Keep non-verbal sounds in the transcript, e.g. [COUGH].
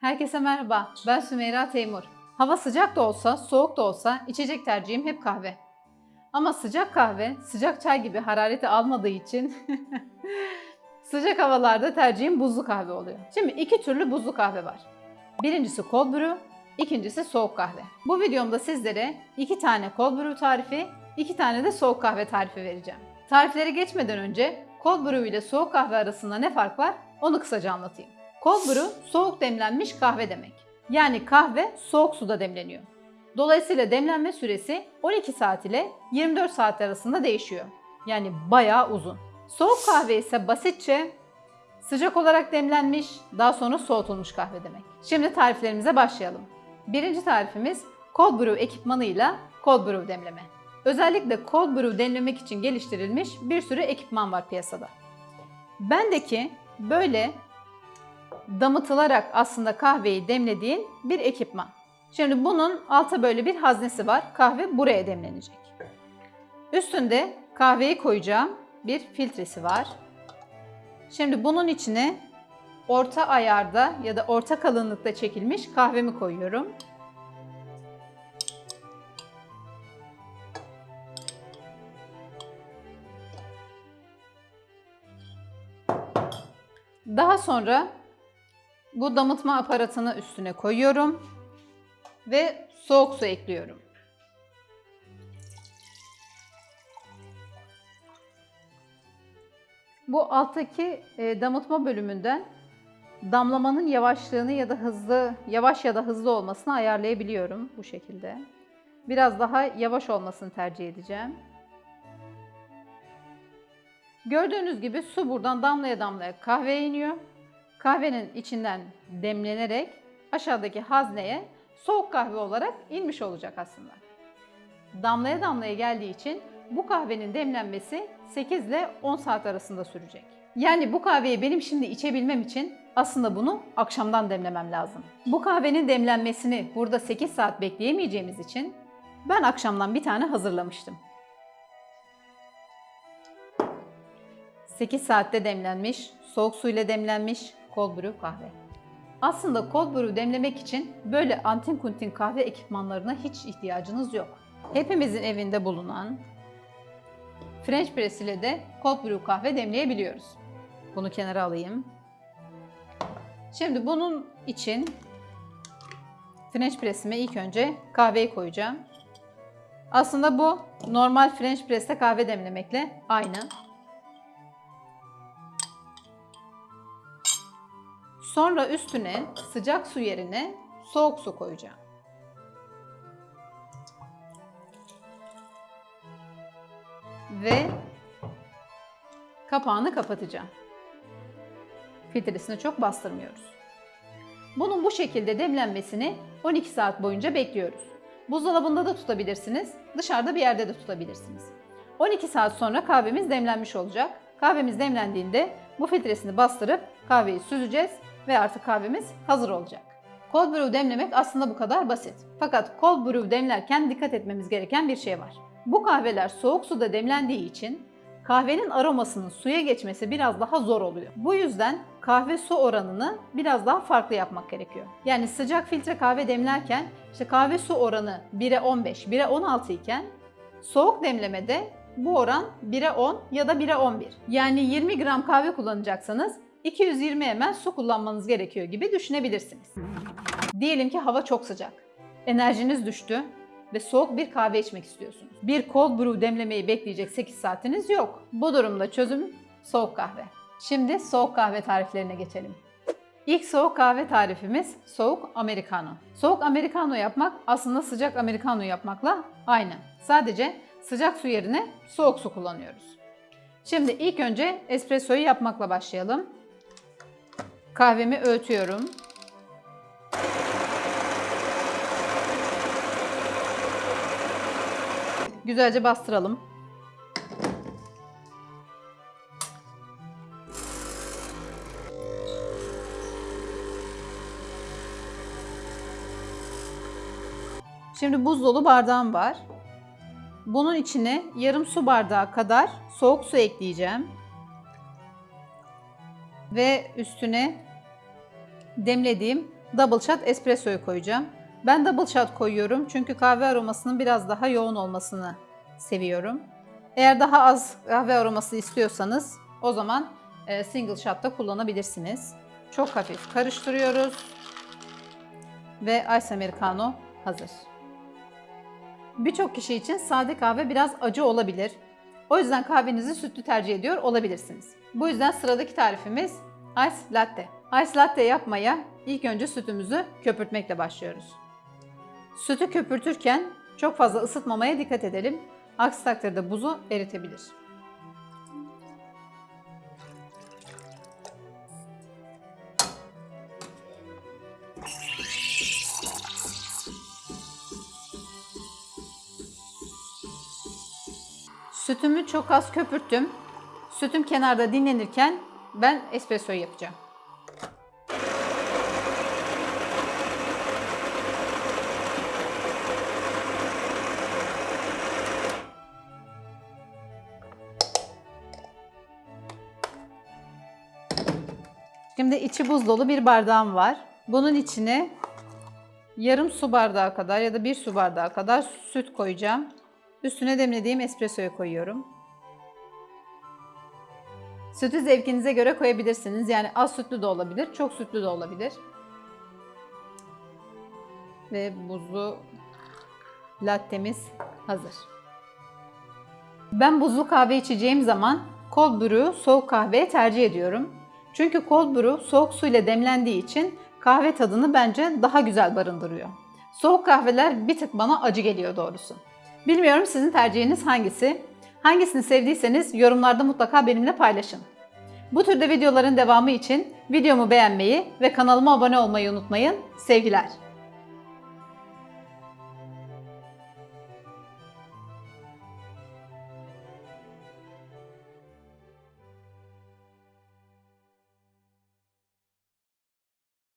Herkese merhaba, ben Sümeyra Teymur. Hava sıcak da olsa, soğuk da olsa içecek tercihim hep kahve. Ama sıcak kahve, sıcak çay gibi harareti almadığı için [LAUGHS] sıcak havalarda tercihim buzlu kahve oluyor. Şimdi iki türlü buzlu kahve var. Birincisi cold brew, ikincisi soğuk kahve. Bu videomda sizlere iki tane cold brew tarifi, iki tane de soğuk kahve tarifi vereceğim. Tarifleri geçmeden önce cold brew ile soğuk kahve arasında ne fark var onu kısaca anlatayım. Cold brew soğuk demlenmiş kahve demek. Yani kahve soğuk suda demleniyor. Dolayısıyla demlenme süresi 12 saat ile 24 saat arasında değişiyor. Yani bayağı uzun. Soğuk kahve ise basitçe sıcak olarak demlenmiş, daha sonra soğutulmuş kahve demek. Şimdi tariflerimize başlayalım. Birinci tarifimiz cold brew ekipmanıyla cold brew demleme. Özellikle cold brew demlemek için geliştirilmiş bir sürü ekipman var piyasada. Bendeki böyle damıtılarak aslında kahveyi demlediğin bir ekipman. Şimdi bunun alta böyle bir haznesi var. Kahve buraya demlenecek. Üstünde kahveyi koyacağım bir filtresi var. Şimdi bunun içine orta ayarda ya da orta kalınlıkta çekilmiş kahvemi koyuyorum. Daha sonra bu damıtma aparatını üstüne koyuyorum ve soğuk su ekliyorum. Bu alttaki e, damıtma bölümünden damlamanın yavaşlığını ya da hızlı, yavaş ya da hızlı olmasını ayarlayabiliyorum bu şekilde. Biraz daha yavaş olmasını tercih edeceğim. Gördüğünüz gibi su buradan damlaya damlaya kahveye iniyor. Kahvenin içinden demlenerek aşağıdaki hazneye soğuk kahve olarak inmiş olacak aslında. Damlaya damlaya geldiği için bu kahvenin demlenmesi 8 ile 10 saat arasında sürecek. Yani bu kahveyi benim şimdi içebilmem için aslında bunu akşamdan demlemem lazım. Bu kahvenin demlenmesini burada 8 saat bekleyemeyeceğimiz için ben akşamdan bir tane hazırlamıştım. 8 saatte demlenmiş, soğuk suyla demlenmiş cold brew kahve. Aslında cold brew demlemek için böyle antin kuntin kahve ekipmanlarına hiç ihtiyacınız yok. Hepimizin evinde bulunan French press ile de cold brew kahve demleyebiliyoruz. Bunu kenara alayım. Şimdi bunun için French press'ime ilk önce kahveyi koyacağım. Aslında bu normal French press'te kahve demlemekle aynı. Sonra üstüne sıcak su yerine soğuk su koyacağım. Ve kapağını kapatacağım. Filtresini çok bastırmıyoruz. Bunun bu şekilde demlenmesini 12 saat boyunca bekliyoruz. Buzdolabında da tutabilirsiniz, dışarıda bir yerde de tutabilirsiniz. 12 saat sonra kahvemiz demlenmiş olacak. Kahvemiz demlendiğinde bu filtresini bastırıp kahveyi süzeceğiz ve artık kahvemiz hazır olacak. Cold brew demlemek aslında bu kadar basit. Fakat cold brew demlerken dikkat etmemiz gereken bir şey var. Bu kahveler soğuk suda demlendiği için kahvenin aromasının suya geçmesi biraz daha zor oluyor. Bu yüzden kahve su oranını biraz daha farklı yapmak gerekiyor. Yani sıcak filtre kahve demlerken işte kahve su oranı 1'e 15, 1'e 16 iken soğuk demlemede bu oran 1'e 10 ya da 1'e 11. Yani 20 gram kahve kullanacaksanız 220 ml su kullanmanız gerekiyor gibi düşünebilirsiniz. Diyelim ki hava çok sıcak. Enerjiniz düştü ve soğuk bir kahve içmek istiyorsunuz. Bir cold brew demlemeyi bekleyecek 8 saatiniz yok. Bu durumda çözüm soğuk kahve. Şimdi soğuk kahve tariflerine geçelim. İlk soğuk kahve tarifimiz soğuk americano. Soğuk americano yapmak aslında sıcak americano yapmakla aynı. Sadece sıcak su yerine soğuk su kullanıyoruz. Şimdi ilk önce espressoyu yapmakla başlayalım. Kahvemi öğütüyorum. Güzelce bastıralım. Şimdi buz dolu bardağım var. Bunun içine yarım su bardağı kadar soğuk su ekleyeceğim. Ve üstüne demlediğim double shot espressoyu koyacağım. Ben double shot koyuyorum çünkü kahve aromasının biraz daha yoğun olmasını seviyorum. Eğer daha az kahve aroması istiyorsanız o zaman e, single shot da kullanabilirsiniz. Çok hafif karıştırıyoruz. Ve Ice Americano hazır. Birçok kişi için sade kahve biraz acı olabilir. O yüzden kahvenizi sütlü tercih ediyor olabilirsiniz. Bu yüzden sıradaki tarifimiz Ice Latte. Ice Latte yapmaya ilk önce sütümüzü köpürtmekle başlıyoruz. Sütü köpürtürken çok fazla ısıtmamaya dikkat edelim. Aksi takdirde buzu eritebilir. Sütümü çok az köpürttüm. Sütüm kenarda dinlenirken ben espressoyu yapacağım. Şimdi içi buz dolu bir bardağım var. Bunun içine yarım su bardağı kadar ya da bir su bardağı kadar süt koyacağım. Üstüne demlediğim espressoyu koyuyorum. Sütü zevkinize göre koyabilirsiniz. Yani az sütlü de olabilir, çok sütlü de olabilir. Ve buzlu lattemiz hazır. Ben buzlu kahve içeceğim zaman cold brew'u soğuk kahveye tercih ediyorum. Çünkü cold brew soğuk suyla demlendiği için kahve tadını bence daha güzel barındırıyor. Soğuk kahveler bir tık bana acı geliyor doğrusu. Bilmiyorum sizin tercihiniz hangisi? Hangisini sevdiyseniz yorumlarda mutlaka benimle paylaşın. Bu türde videoların devamı için videomu beğenmeyi ve kanalıma abone olmayı unutmayın. Sevgiler.